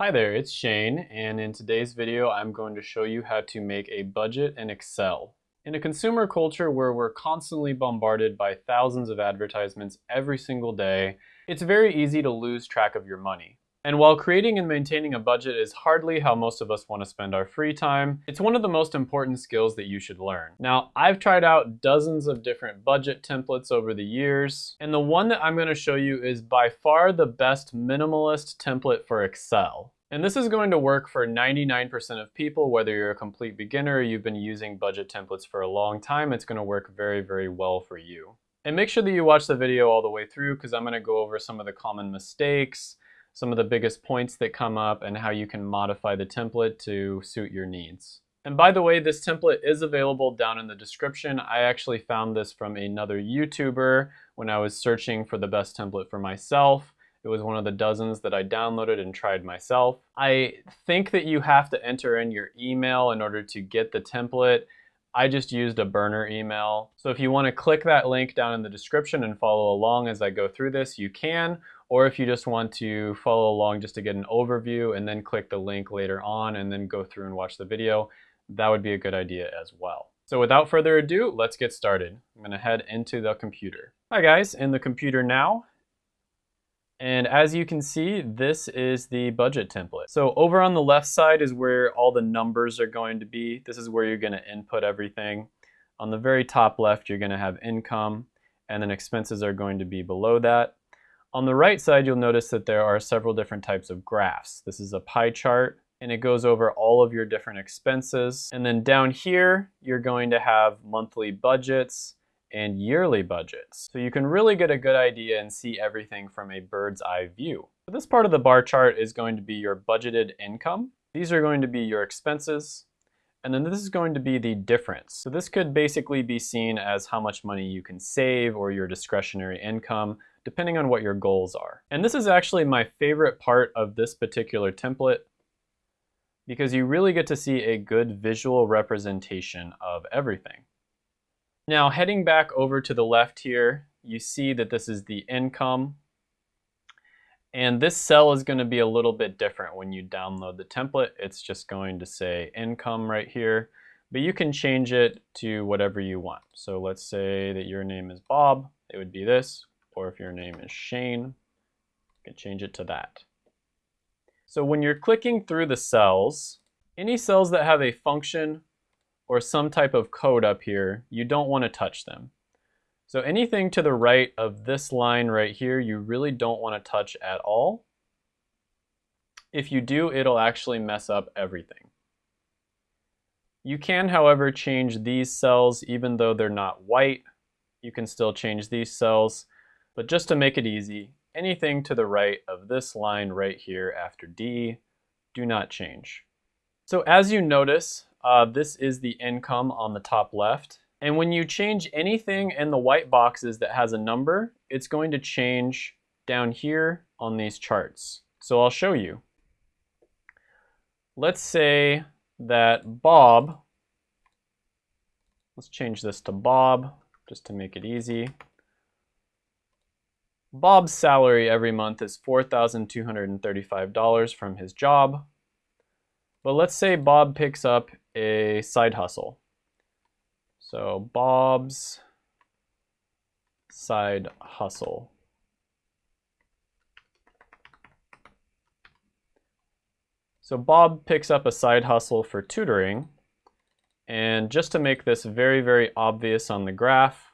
Hi there, it's Shane, and in today's video I'm going to show you how to make a budget in Excel. In a consumer culture where we're constantly bombarded by thousands of advertisements every single day, it's very easy to lose track of your money. And while creating and maintaining a budget is hardly how most of us want to spend our free time, it's one of the most important skills that you should learn. Now, I've tried out dozens of different budget templates over the years, and the one that I'm going to show you is by far the best minimalist template for Excel. And this is going to work for 99% of people, whether you're a complete beginner or you've been using budget templates for a long time, it's going to work very, very well for you. And make sure that you watch the video all the way through because I'm going to go over some of the common mistakes, some of the biggest points that come up, and how you can modify the template to suit your needs. And by the way, this template is available down in the description. I actually found this from another YouTuber when I was searching for the best template for myself. It was one of the dozens that I downloaded and tried myself. I think that you have to enter in your email in order to get the template. I just used a burner email. So if you want to click that link down in the description and follow along as I go through this, you can. Or if you just want to follow along just to get an overview and then click the link later on and then go through and watch the video, that would be a good idea as well. So without further ado, let's get started. I'm gonna head into the computer. Hi guys, in the computer now. And as you can see, this is the budget template. So over on the left side is where all the numbers are going to be. This is where you're gonna input everything. On the very top left, you're gonna have income, and then expenses are going to be below that. On the right side, you'll notice that there are several different types of graphs. This is a pie chart, and it goes over all of your different expenses. And then down here, you're going to have monthly budgets and yearly budgets. So you can really get a good idea and see everything from a bird's eye view. So this part of the bar chart is going to be your budgeted income. These are going to be your expenses. And then this is going to be the difference. So this could basically be seen as how much money you can save or your discretionary income depending on what your goals are. And this is actually my favorite part of this particular template because you really get to see a good visual representation of everything. Now heading back over to the left here, you see that this is the income. And this cell is going to be a little bit different when you download the template. It's just going to say income right here, but you can change it to whatever you want. So let's say that your name is Bob, it would be this or if your name is Shane, you can change it to that. So when you're clicking through the cells, any cells that have a function or some type of code up here, you don't want to touch them. So anything to the right of this line right here, you really don't want to touch at all. If you do, it'll actually mess up everything. You can, however, change these cells even though they're not white. You can still change these cells. But just to make it easy, anything to the right of this line right here after D, do not change. So as you notice, uh, this is the income on the top left. And when you change anything in the white boxes that has a number, it's going to change down here on these charts. So I'll show you. Let's say that Bob, let's change this to Bob just to make it easy. Bob's salary every month is $4,235 from his job. But let's say Bob picks up a side hustle. So Bob's side hustle. So Bob picks up a side hustle for tutoring. And just to make this very, very obvious on the graph,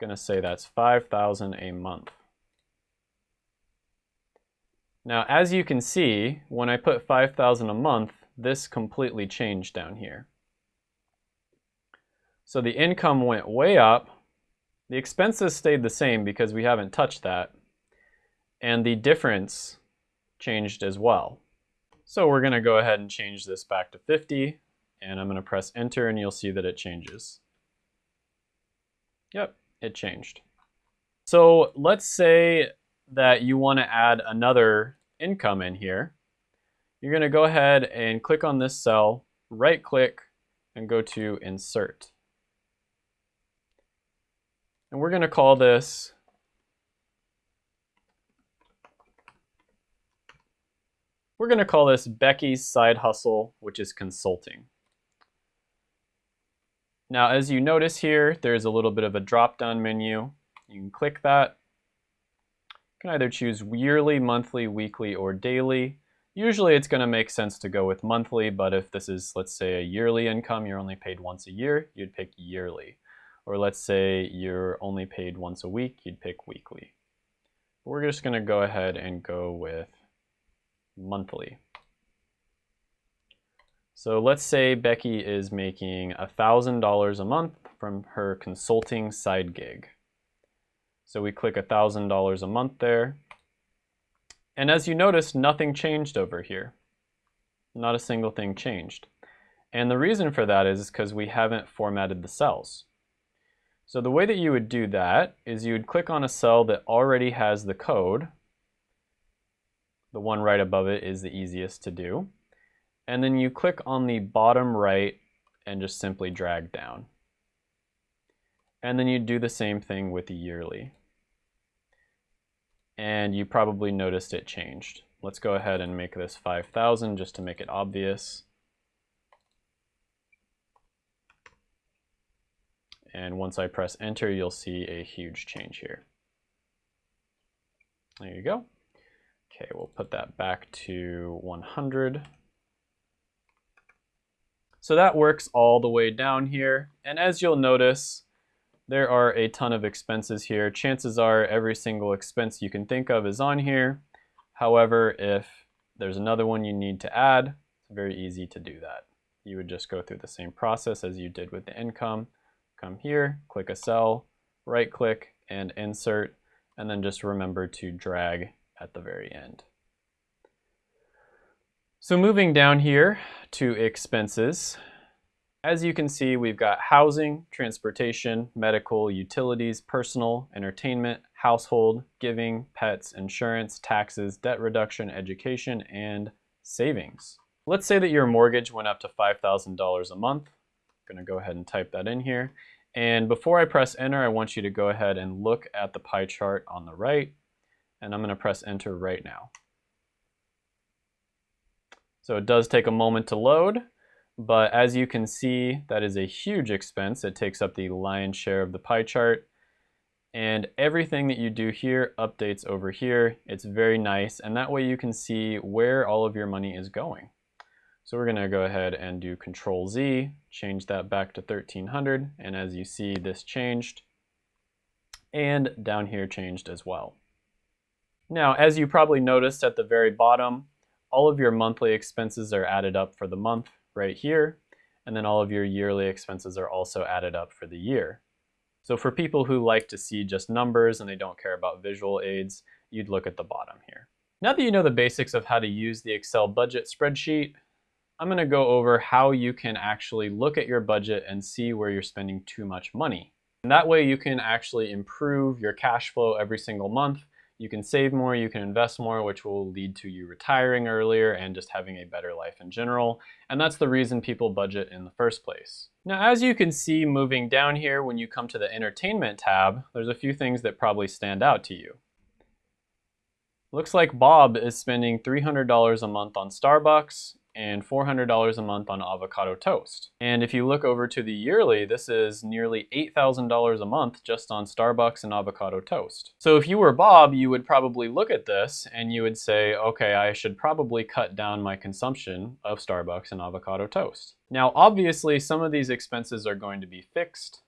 I'm going to say that's 5,000 a month. Now, as you can see, when I put 5,000 a month, this completely changed down here. So the income went way up. The expenses stayed the same because we haven't touched that. And the difference changed as well. So we're going to go ahead and change this back to 50. And I'm going to press enter and you'll see that it changes. Yep, it changed. So let's say that you want to add another income in here. You're going to go ahead and click on this cell, right click, and go to insert. And we're going to call this We're going to call this Becky's side hustle, which is consulting. Now, as you notice here, there's a little bit of a drop-down menu. You can click that. You can either choose yearly, monthly, weekly, or daily. Usually it's going to make sense to go with monthly, but if this is, let's say, a yearly income, you're only paid once a year, you'd pick yearly. Or let's say you're only paid once a week, you'd pick weekly. We're just going to go ahead and go with monthly. So let's say Becky is making $1,000 a month from her consulting side gig. So we click $1,000 a month there. And as you notice, nothing changed over here. Not a single thing changed. And the reason for that is because we haven't formatted the cells. So the way that you would do that is you would click on a cell that already has the code. The one right above it is the easiest to do. And then you click on the bottom right and just simply drag down. And then you do the same thing with the yearly. And you probably noticed it changed. Let's go ahead and make this 5,000 just to make it obvious. And once I press enter, you'll see a huge change here. There you go. Okay, we'll put that back to 100. So that works all the way down here. And as you'll notice, there are a ton of expenses here. Chances are every single expense you can think of is on here. However, if there's another one you need to add, it's very easy to do that. You would just go through the same process as you did with the income. Come here, click a cell, right click and insert, and then just remember to drag at the very end. So moving down here to expenses, as you can see, we've got housing, transportation, medical, utilities, personal, entertainment, household, giving, pets, insurance, taxes, debt reduction, education, and savings. Let's say that your mortgage went up to $5,000 a month. I'm gonna go ahead and type that in here. And before I press enter, I want you to go ahead and look at the pie chart on the right. And I'm gonna press enter right now. So it does take a moment to load, but as you can see, that is a huge expense. It takes up the lion's share of the pie chart. And everything that you do here updates over here. It's very nice, and that way you can see where all of your money is going. So we're gonna go ahead and do Control Z, change that back to 1300, and as you see, this changed, and down here changed as well. Now, as you probably noticed at the very bottom, all of your monthly expenses are added up for the month right here, and then all of your yearly expenses are also added up for the year. So for people who like to see just numbers and they don't care about visual aids, you'd look at the bottom here. Now that you know the basics of how to use the Excel budget spreadsheet, I'm going to go over how you can actually look at your budget and see where you're spending too much money. And that way you can actually improve your cash flow every single month you can save more, you can invest more, which will lead to you retiring earlier and just having a better life in general. And that's the reason people budget in the first place. Now, as you can see moving down here, when you come to the entertainment tab, there's a few things that probably stand out to you. Looks like Bob is spending $300 a month on Starbucks and $400 a month on avocado toast. And if you look over to the yearly, this is nearly $8,000 a month just on Starbucks and avocado toast. So if you were Bob, you would probably look at this and you would say, okay, I should probably cut down my consumption of Starbucks and avocado toast. Now, obviously, some of these expenses are going to be fixed.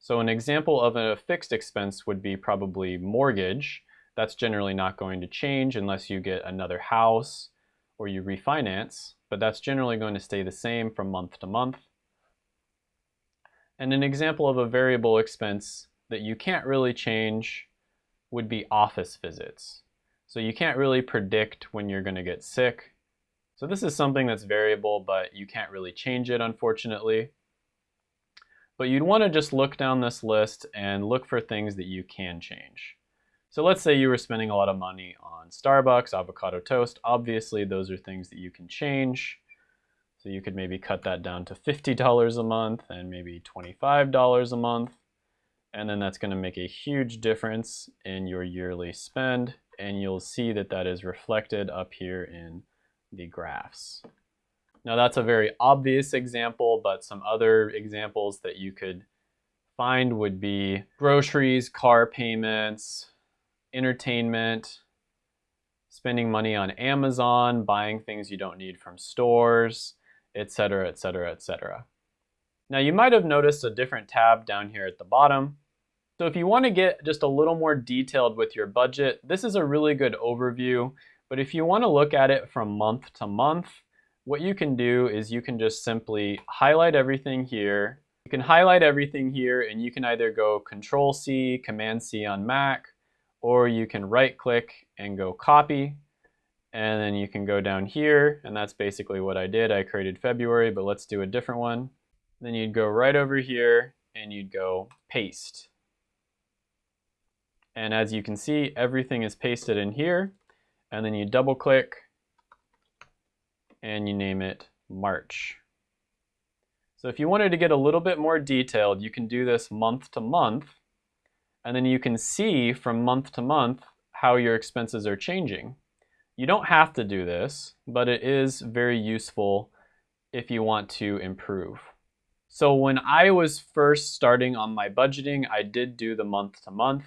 So an example of a fixed expense would be probably mortgage. That's generally not going to change unless you get another house or you refinance, but that's generally going to stay the same from month to month. And an example of a variable expense that you can't really change would be office visits. So you can't really predict when you're going to get sick. So this is something that's variable, but you can't really change it, unfortunately. But you'd want to just look down this list and look for things that you can change. So let's say you were spending a lot of money on Starbucks, avocado toast. Obviously, those are things that you can change. So you could maybe cut that down to $50 a month and maybe $25 a month. And then that's going to make a huge difference in your yearly spend and you'll see that that is reflected up here in the graphs. Now that's a very obvious example, but some other examples that you could find would be groceries, car payments, entertainment, spending money on Amazon, buying things you don't need from stores, etc., etc., etc. Now you might have noticed a different tab down here at the bottom. So if you want to get just a little more detailed with your budget, this is a really good overview. But if you want to look at it from month to month, what you can do is you can just simply highlight everything here. You can highlight everything here and you can either go Control C, Command C on Mac, or you can right click and go copy. And then you can go down here and that's basically what I did. I created February, but let's do a different one. Then you'd go right over here and you'd go paste. And as you can see, everything is pasted in here. And then you double click and you name it March. So if you wanted to get a little bit more detailed, you can do this month to month. And then you can see from month to month how your expenses are changing. You don't have to do this, but it is very useful if you want to improve. So when I was first starting on my budgeting, I did do the month to month.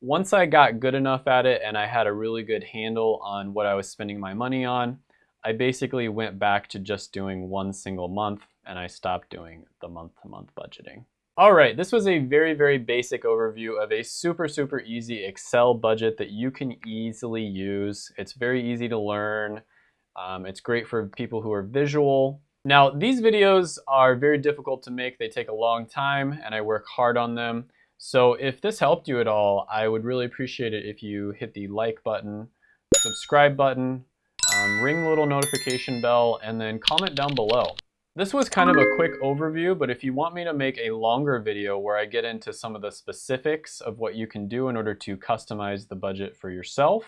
Once I got good enough at it and I had a really good handle on what I was spending my money on, I basically went back to just doing one single month and I stopped doing the month to month budgeting. All right, this was a very, very basic overview of a super, super easy Excel budget that you can easily use. It's very easy to learn. Um, it's great for people who are visual now, these videos are very difficult to make. They take a long time and I work hard on them. So if this helped you at all, I would really appreciate it if you hit the like button, subscribe button, um, ring the little notification bell, and then comment down below. This was kind of a quick overview, but if you want me to make a longer video where I get into some of the specifics of what you can do in order to customize the budget for yourself,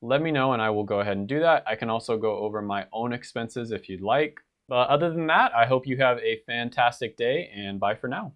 let me know and I will go ahead and do that. I can also go over my own expenses if you'd like. But other than that, I hope you have a fantastic day and bye for now.